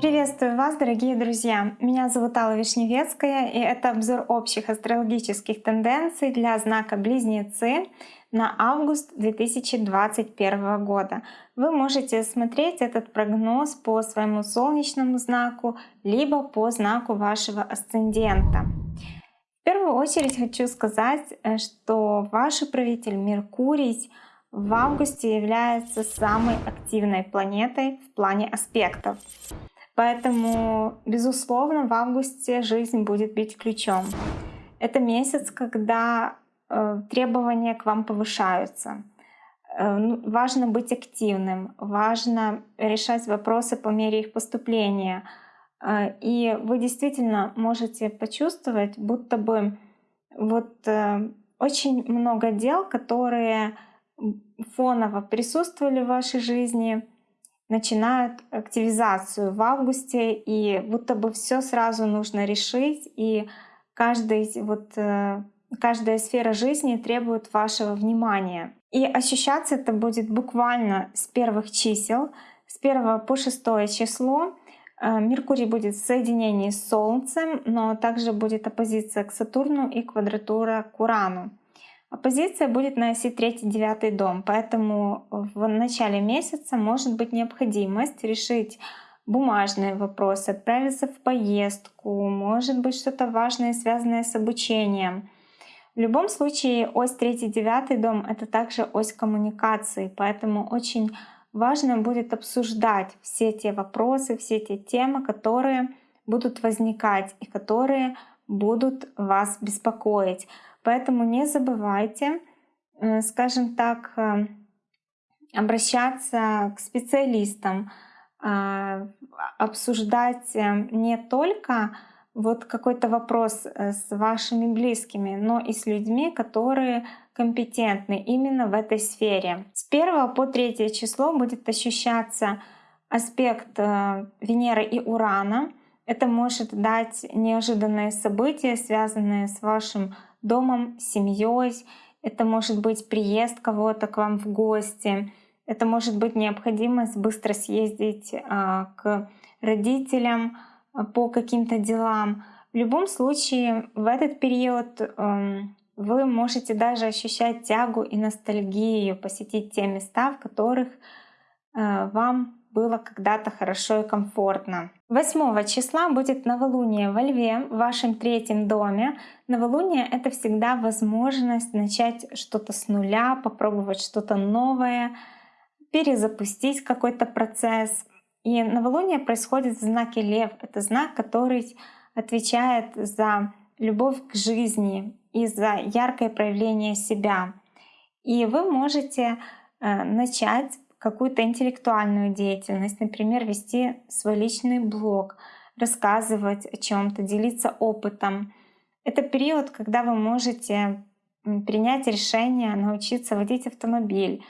Приветствую вас, дорогие друзья! Меня зовут Алла Вишневецкая, и это обзор общих астрологических тенденций для знака Близнецы на август 2021 года. Вы можете смотреть этот прогноз по своему солнечному знаку, либо по знаку вашего асцендента. В первую очередь хочу сказать, э, что ваш управитель Меркурий в августе является самой активной планетой в плане аспектов. Поэтому, безусловно, в августе жизнь будет бить ключом. Это месяц, когда э, требования к вам повышаются. Э, ну, важно быть активным, важно решать вопросы по мере их поступления. Э, и вы действительно можете почувствовать, будто бы вот э, очень много дел, которые фоново присутствовали в вашей жизни, начинают активизацию в августе, и будто бы все сразу нужно решить, и каждый, вот, э, каждая сфера жизни требует вашего внимания. И ощущаться это будет буквально с первых чисел, с 1 по 6 число. Э, Меркурий будет в соединении с Солнцем, но также будет оппозиция к Сатурну и квадратура к Урану. Оппозиция будет на оси 3-9 дом, поэтому в начале месяца может быть необходимость решить бумажные вопросы, отправиться в поездку, может быть что-то важное, связанное с обучением. В любом случае ось 3-9 дом — это также ось коммуникации, поэтому очень важно будет обсуждать все те вопросы, все те темы, которые будут возникать и которые будут вас беспокоить. Поэтому не забывайте, э, скажем так, э, обращаться к специалистам, а, обсуждать э, не только вот какой-то вопрос с вашими близкими, но и с людьми, которые компетентны именно в этой сфере. С 1 по 3 число будет ощущаться аспект Венеры и Урана. Это может дать неожиданные события, связанные с вашим домом, семьей. Это может быть приезд кого-то к вам в гости. Это может быть необходимость быстро съездить а, к родителям а, по каким-то делам. В любом случае, в этот период эм, вы можете даже ощущать тягу и ностальгию, посетить те места, в которых э, вам было когда-то хорошо и комфортно. 8 числа будет новолуние во Льве, в вашем третьем доме. Новолуние — это всегда возможность начать что-то с нуля, попробовать что-то новое, перезапустить какой-то процесс. И новолуние происходит в знаке Лев. Это знак, который отвечает за любовь к жизни и за яркое проявление себя. И вы можете э, начать какую-то интеллектуальную деятельность, например, вести свой личный блог, рассказывать о чем-то, делиться опытом. Это период, когда вы можете принять решение научиться водить автомобиль.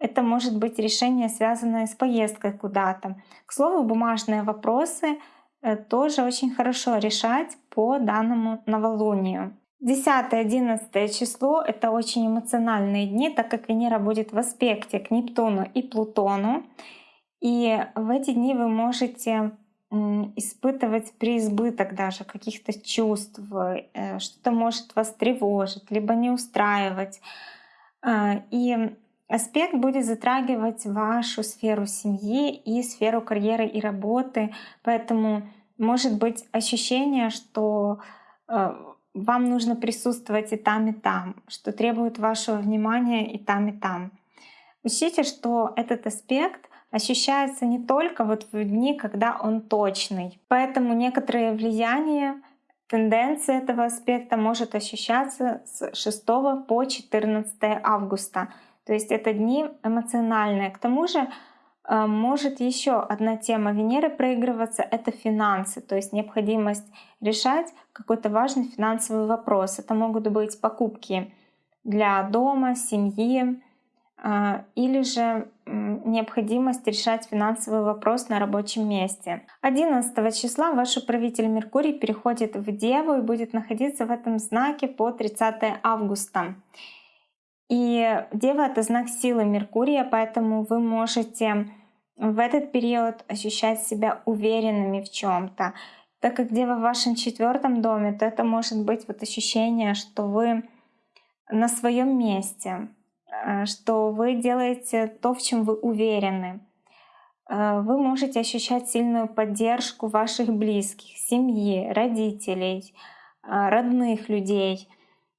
Это может быть решение, связанное с поездкой куда-то. К слову, бумажные вопросы э, тоже очень хорошо решать по данному новолунию. 10-11 число — это очень эмоциональные дни, так как Венера будет в аспекте к Нептуну и Плутону. И в эти дни вы можете испытывать преизбыток даже каких-то чувств, э, что-то может вас тревожить, либо не устраивать. А, и аспект будет затрагивать вашу сферу семьи и сферу карьеры и работы, поэтому может быть ощущение, что э, вам нужно присутствовать и там, и там, что требует вашего внимания и там, и там. Учтите, что этот аспект ощущается не только вот в дни, когда он точный. Поэтому некоторые влияния, тенденции этого аспекта может ощущаться с 6 по 14 августа. То есть это дни эмоциональные. К тому же может еще одна тема Венеры проигрываться — это финансы, то есть необходимость решать какой-то важный финансовый вопрос. Это могут быть покупки для дома, семьи а, или же необходимость решать финансовый вопрос на рабочем месте. 11 числа ваш управитель Меркурий переходит в Деву и будет находиться в этом знаке по 30 августа. И Дева — это знак силы Меркурия, поэтому вы можете в этот период ощущать себя уверенными в чем то Так как Дева в вашем четвертом доме, то это может быть вот ощущение, что вы на своем месте, э, что вы делаете то, в чем вы уверены. Э, вы можете ощущать сильную поддержку ваших близких, семьи, родителей, э, родных людей.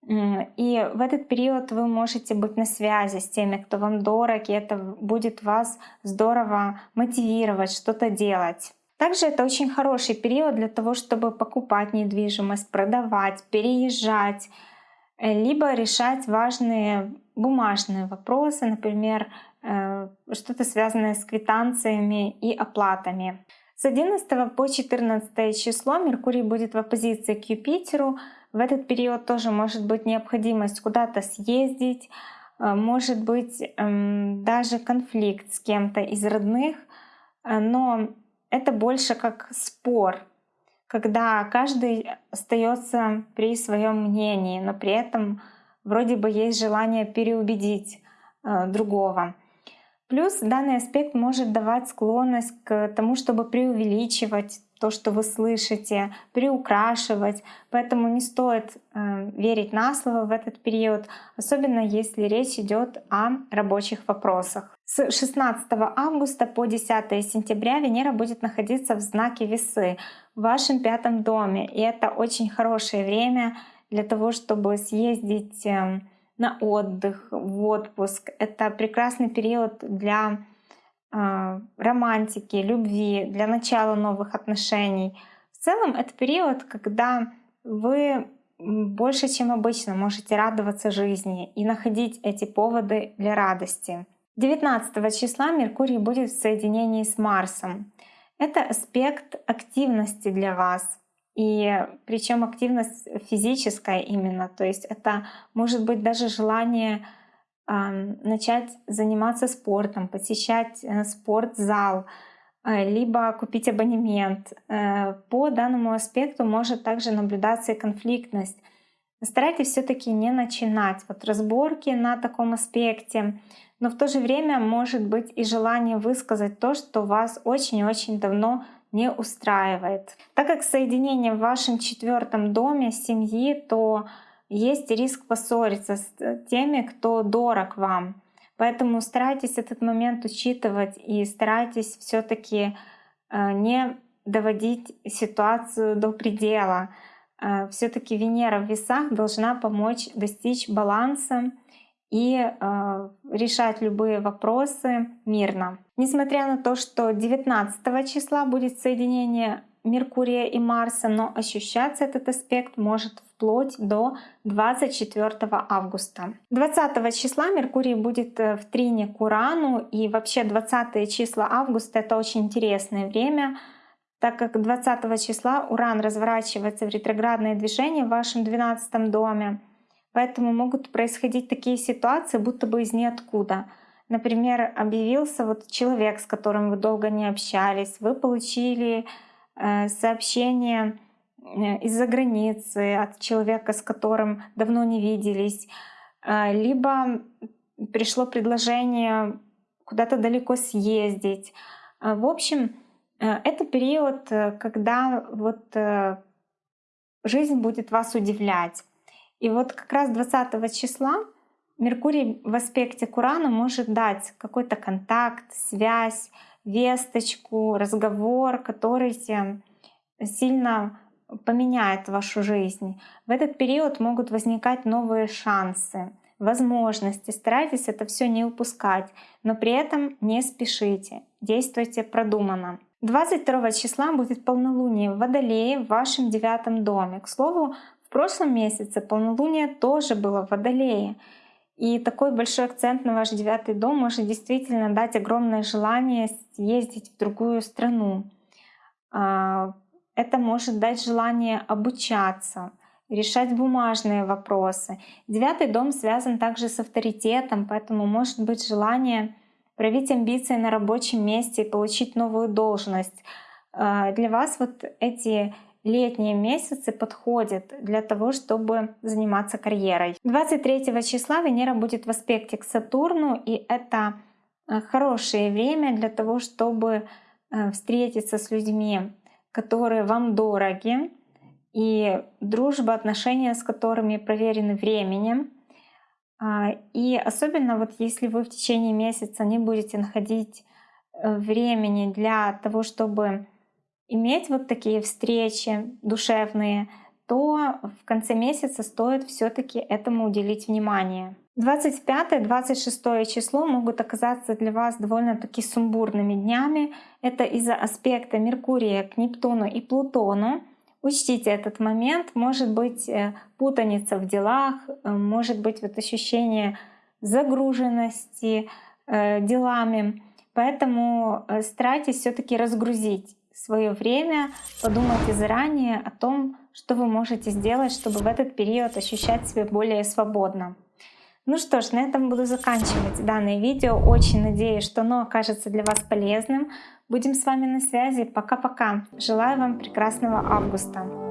И в этот период вы можете быть на связи с теми, кто вам дорог, и это будет вас здорово мотивировать что-то делать. Также это очень хороший период для того, чтобы покупать недвижимость, продавать, переезжать, Э, либо решать важные бумажные вопросы, например, э, что-то связанное с квитанциями и оплатами. С 11 по 14 число Меркурий будет в оппозиции к Юпитеру. В этот период тоже может быть необходимость куда-то съездить, э, может быть эм, даже конфликт с кем-то из родных, но это больше как спор, когда каждый остается при своем мнении, но при этом вроде бы есть желание переубедить э, другого. Плюс данный аспект может давать склонность к тому, чтобы преувеличивать то, что вы слышите, приукрашивать. Поэтому не стоит э, верить на слово в этот период, особенно если речь идет о рабочих вопросах. С 16 августа по 10 сентября Венера будет находиться в знаке Весы в вашем пятом доме. И это очень хорошее время для того, чтобы съездить эм, на отдых, в отпуск. Это прекрасный период для э, романтики, любви, для начала новых отношений. В целом это период, когда вы больше, чем обычно, можете радоваться жизни и находить эти поводы для радости. 19 числа Меркурий будет в соединении с Марсом. Это аспект активности для вас. И причем активность физическая именно. То есть это может быть даже желание начать заниматься спортом, посещать э, спортзал, э, либо купить абонемент. Э, по данному аспекту может также наблюдаться и конфликтность. Старайтесь все-таки не начинать вот разборки на таком аспекте, но в то же время может быть и желание высказать то, что вас очень-очень давно не устраивает. Так как соединение в вашем четвертом доме семьи, то есть риск поссориться с теми, кто дорог вам. Поэтому старайтесь этот момент учитывать и старайтесь все-таки э, не доводить ситуацию до предела. Э, все-таки Венера в весах должна помочь достичь баланса и э, решать любые вопросы мирно. Несмотря на то, что 19 числа будет соединение Меркурия и Марса, но ощущаться этот аспект может вплоть до 24 августа. 20 числа Меркурий будет э, в трине к Урану, и вообще 20 числа августа — это очень интересное время, так как 20 числа Уран разворачивается в ретроградное движение в вашем 12 доме. Поэтому могут происходить такие ситуации, будто бы из ниоткуда. Например, объявился вот человек, с которым вы долго не общались, вы получили э, сообщение э, из-за границы от человека, с которым давно не виделись, э, либо пришло предложение куда-то далеко съездить. В общем, это период, когда вот жизнь будет вас удивлять. И вот как раз 20 числа Меркурий в аспекте к Урану может дать какой-то контакт, связь, весточку, разговор, который сильно поменяет вашу жизнь. В этот период могут возникать новые шансы, возможности. Старайтесь это все не упускать, но при этом не спешите, действуйте продуманно. 22 числа будет полнолуние в Водолее в вашем девятом доме. К слову, прошлом месяце полнолуние тоже было в Водолее. И такой большой акцент на ваш девятый дом может действительно дать огромное желание ездить в другую страну. А, это может дать желание обучаться, решать бумажные вопросы. Девятый дом связан также с авторитетом, поэтому может быть желание проявить амбиции на рабочем месте и получить новую должность. А, для вас вот эти летние месяцы подходят для того, чтобы заниматься карьерой. 23 числа Венера будет в аспекте к Сатурну, и это э, хорошее время для того, чтобы э, встретиться с людьми, которые вам дороги, и дружба, отношения с которыми проверены временем. А, и особенно вот если вы в течение месяца не будете находить э, времени для того, чтобы иметь вот такие встречи душевные, то в конце месяца стоит все таки этому уделить внимание. 25-26 число могут оказаться для вас довольно-таки сумбурными днями. Это из-за аспекта Меркурия к Нептуну и Плутону. Учтите этот момент. Может быть э, путаница в делах, э, может быть вот ощущение загруженности э, делами. Поэтому старайтесь все-таки разгрузить свое время, подумайте заранее о том, что вы можете сделать, чтобы в этот период ощущать себя более свободно. Ну что ж, на этом буду заканчивать данное видео. Очень надеюсь, что оно окажется для вас полезным. Будем с вами на связи. Пока-пока. Желаю вам прекрасного августа.